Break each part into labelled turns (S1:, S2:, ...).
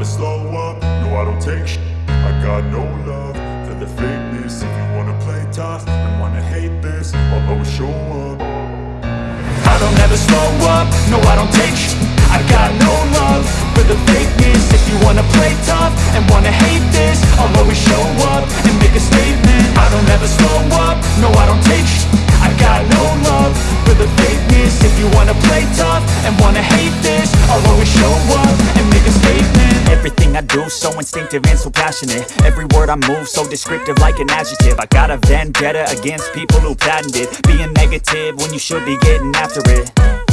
S1: never slow up, no I don't take sh I got no love for the fakeness. If you wanna play tough and wanna hate this I'll always show up.
S2: I don't ever slow up, no I don't take sh I got no love for the fakeness. If you wanna play tough and wanna hate this I'll always show up and make a statement. I don't ever slow up, no I don't do so instinctive and so passionate. Every word I move so descriptive like an adjective. I got a vendetta against people who patented Being negative when you should be getting after it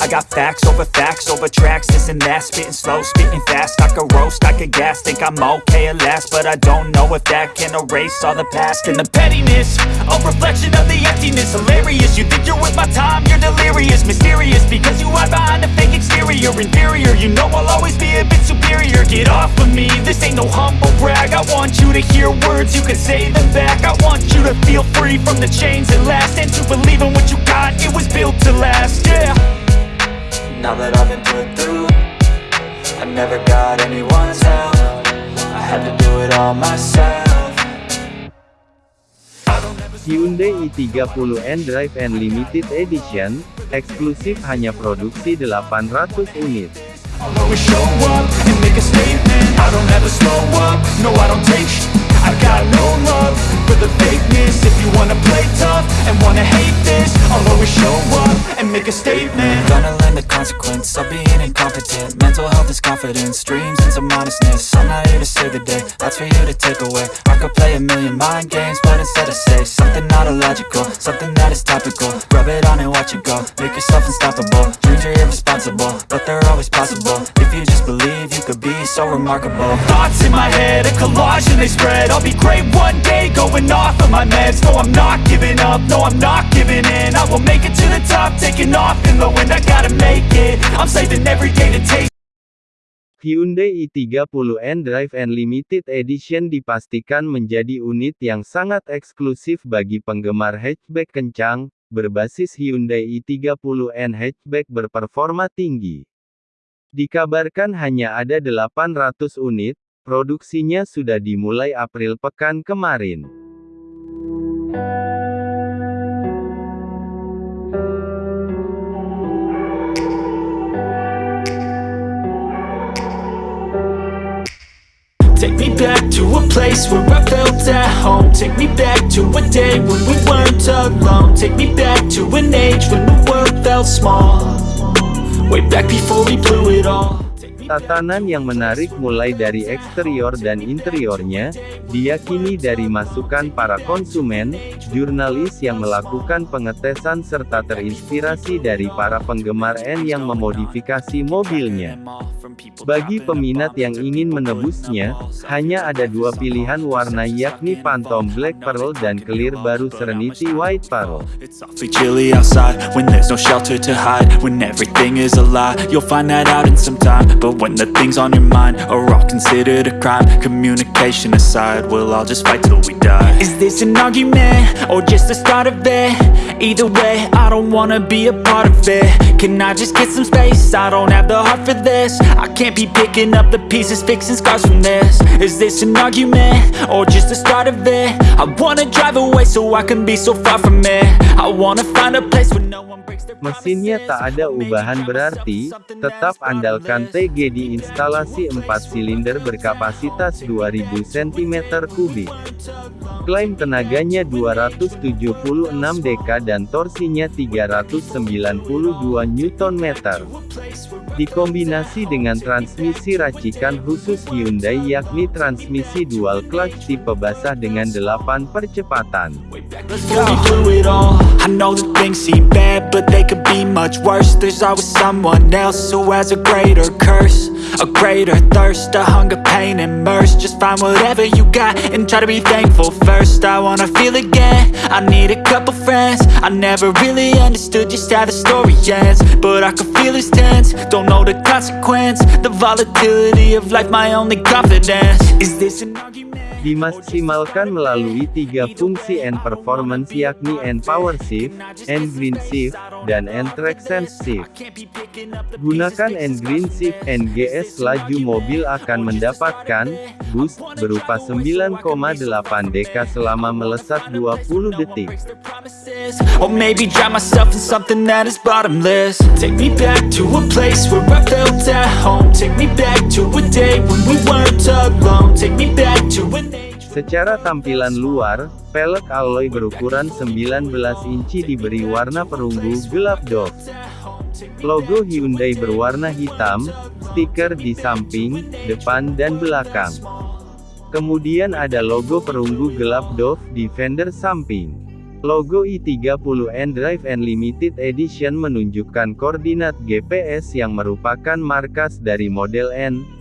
S2: I got facts over facts over tracks, this and that. Spitting slow, spitting fast, I could roast, I could gas. Think I'm okay at last, but I don't know if that can erase all the past. And the pettiness, a reflection of the emptiness. Hilarious, you think you're with my time, you're delirious. Mysterious, because you hide behind a fake exterior. Inferior, you know I'll always be a bit superior. Get off of me, this ain't no humble brag. I want you to hear words, you can say them back. I want you to feel free from the chains that last. And to believe in what you got, it was built to last, yeah now that I've been put through I never got anyone's help. I had to do it all myself.
S3: Hyundai i30 N-Drive N Limited Edition, eksklusif hanya produksi 800 unit.
S2: And I don't ever slow up, no I don't take sh I got no love for the fakeness. If you wanna play tough and wanna hate this I'll always show up and make a statement. Gonna learn the consequence of being incompetent. Mental health is confidence, dreams and some honestness I'm not here to save the day, that's for you to take away. I could play a million mind games, but instead I say Something not illogical, something that is topical. Rub it on and watch it go, make yourself unstoppable. Dreams are irresponsible, but they're always possible. If you just believe, you could be so remarkable. Thoughts in my head, a collage and they spread. I'll be great one day, going off of my meds. No, I'm not giving up, no, I'm not giving in. I will make it to the top, taking off in the wind. I gotta make it, I'm saving every day to take
S3: Hyundai i30 N-Drive N Limited Edition dipastikan menjadi unit yang sangat eksklusif bagi penggemar hatchback kencang, berbasis Hyundai i30N hatchback berperforma tinggi. Dikabarkan hanya ada 800 unit, produksinya sudah dimulai April pekan kemarin.
S2: Take me back to a place where I felt at home. Take me back to a day when we weren't alone. Take me back to an age when the world felt small. Way back before we blew it all
S3: Tatanan yang menarik mulai dari eksterior dan interiornya, diyakini dari masukan para konsumen, jurnalis yang melakukan pengetesan serta terinspirasi dari para penggemar N yang memodifikasi mobilnya. Bagi peminat yang ingin menebusnya, hanya ada dua pilihan warna yakni Phantom Black Pearl dan Clear baru Serenity White Pearl.
S2: When the things on your mind are all considered a crime Communication aside, we'll all just fight till we die Is this an argument, or just the start of it? Either way, I don't wanna be a part of it Can I just get some space? I don't have the heart for this I can't be picking up the pieces, fixing scars from this Is this an argument, or just the start of it? I wanna drive away so I can be so far from it I wanna find a place where no one breaks their
S3: Mesinnya tak ada ubahan berarti, tetap andalkan TG di instalasi 4 silinder berkapasitas 2000 cm3. Klaim tenaganya 276 dk dan torsinya 392 Nm. Dikombinasi dengan transmisi racikan khusus Hyundai yakni transmisi dual clutch tipe basah dengan 8 percepatan.
S2: Be much worse. There's always someone else who has a greater curse A greater thirst, a hunger, pain, and mercy. Just find whatever you got and try to be thankful first. I wanna feel again, I need a couple friends. I never really understood just how the story ends But I can feel it's tense, don't know the consequence The volatility of life, my only confidence. Is this an argument?
S3: dimaksimalkan melalui tiga fungsi N performance yakni N power shift, N green shift, dan traction shift. Gunakan N green shift NGS laju mobil akan mendapatkan boost berupa 9,8 dk selama melesat 20 detik.
S2: Or maybe drown myself in something that is bottomless Take me back to a place where I felt at home Take me back to a day when we weren't alone Take me back to age
S3: Secara tampilan luar, pelek alloy berukuran 19 inci diberi warna perunggu gelap doff. Logo Hyundai berwarna hitam, stiker di samping, depan dan belakang. Kemudian ada logo perunggu gelap doff di fender samping. Logo i30N Drive N Limited Edition menunjukkan koordinat GPS yang merupakan markas dari model N,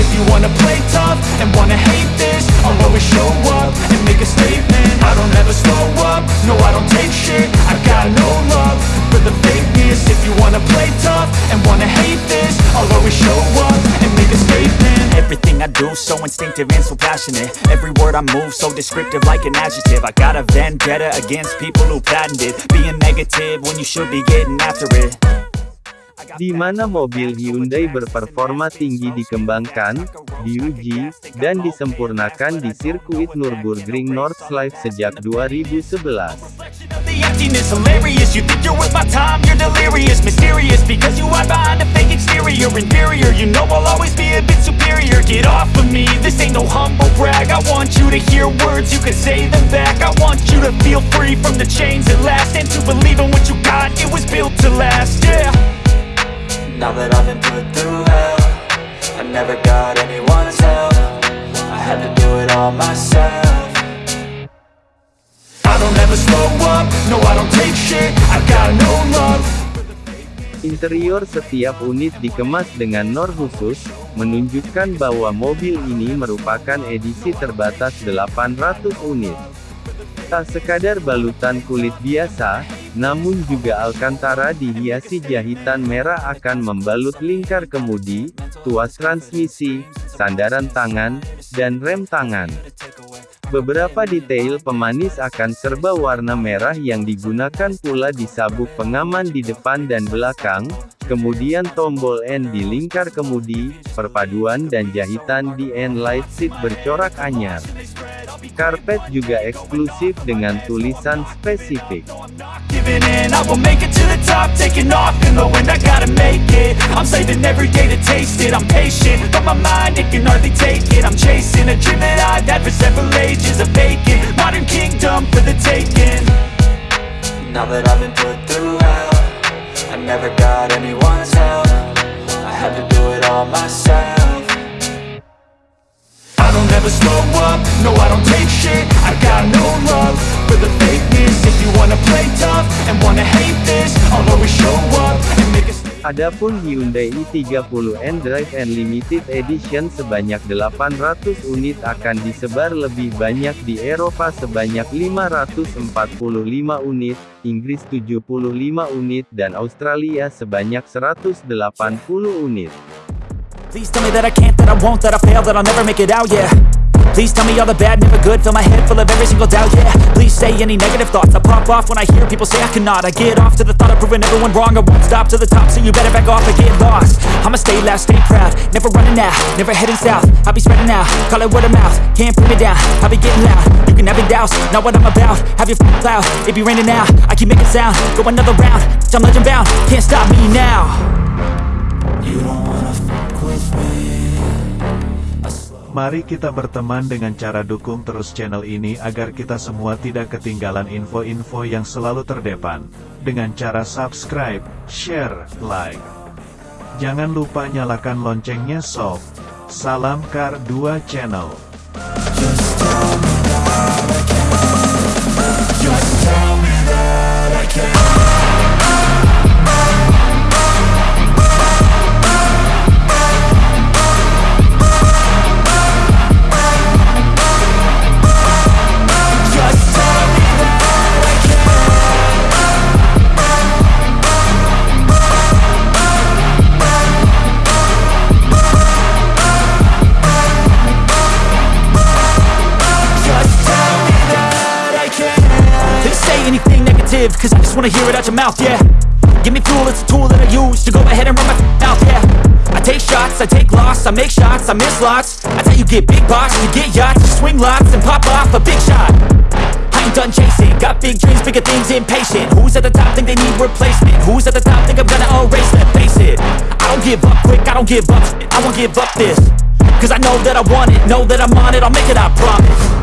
S1: If you wanna play tough and wanna hate this I'll always show up
S2: and make a statement. I don't ever slow up, no I don't take shit. I got no love for the fakeness. If you wanna play tough and wanna hate this I'll always show up and make a statement. Everything I do so instinctive and so passionate. Every word I move so descriptive like an adjective. I got a vendetta against people who patented Being negative when you should be getting after it
S3: Di mana mobil Hyundai berperforma tinggi dikembangkan, diuji, dan disempurnakan di sirkuit Nürburgring Nordschleife sejak 2011.
S2: of the emptiness hilarious. You think you're worth my time, you're delirious. Mysterious, because you hide behind a fake exterior. Inferior, you know I'll always be a bit superior. Get off of me, this ain't no humble brag. I want you to hear words, you can say them back. I want you to feel free from the chains that last. And to believe in what you got, it was built to last, yeah Now that I've been put through hell I never got anyone's help. I had to do it all myself. I don't ever slow up, no I don't take shit. I got no love.
S3: Interior setiap unit dikemas dengan nor khusus, menunjukkan bahwa mobil ini merupakan edisi terbatas 800 unit. Tak sekadar balutan kulit biasa, namun juga Alcantara dihiasi jahitan merah akan membalut lingkar kemudi, tuas transmisi, sandaran tangan, dan rem tangan. Beberapa detail pemanis akan serba warna merah yang digunakan pula di sabuk pengaman di depan dan belakang, kemudian tombol N di lingkar kemudi, perpaduan dan jahitan di N light seat bercorak anyar. Karpet juga eksklusif dengan tulisan spesifik.
S2: Giving in, I will
S3: Adapun Hyundai i30N Drive N Limited Edition sebanyak 800 unit akan disebar lebih banyak di Eropa sebanyak 545 unit, Inggris 75 unit dan Australia sebanyak 180 unit.
S2: Please tell me that I can't, that Please tell me all the bad, never good. Fill my head full of every single doubt, yeah. Please say any negative thoughts. I pop off when I hear people say I cannot. I get off to the thought of proving everyone wrong. I won't stop to the top, so you better back off and get lost. I'ma stay loud, stay proud. Never running out, never heading south. I'll be spreading out, call it word of mouth. Can't put me down, I'll be getting loud. You can have it douse, not what I'm about. Have your f***ing cloud, it be raining now I keep making sound, go another round I'm legend bound, can't stop me now. You don't wanna fuck with me
S4: Mari kita berteman dengan cara dukung terus channel ini agar kita semua tidak ketinggalan info-info yang selalu terdepan. Dengan cara subscribe, share, like. Jangan lupa nyalakan loncengnya sob. Salam Kar 2 Channel.
S2: Live, cause I just wanna hear it out your mouth, yeah. Give me fuel, it's a tool that I use to go ahead and run my mouth, yeah. I take shots, I take loss, I make shots, I miss lots. That's how you get big box, you get yachts, you swing lots and pop off a big shot. I ain't done chasing, got big dreams, bigger things, impatient. Who's at the top think they need replacement? Who's at the top think I'm gonna erase them? Face it, I don't give up quick, I don't give up I won't give up this Cause I know that I want it, know that I'm on it, I'll make it, I promise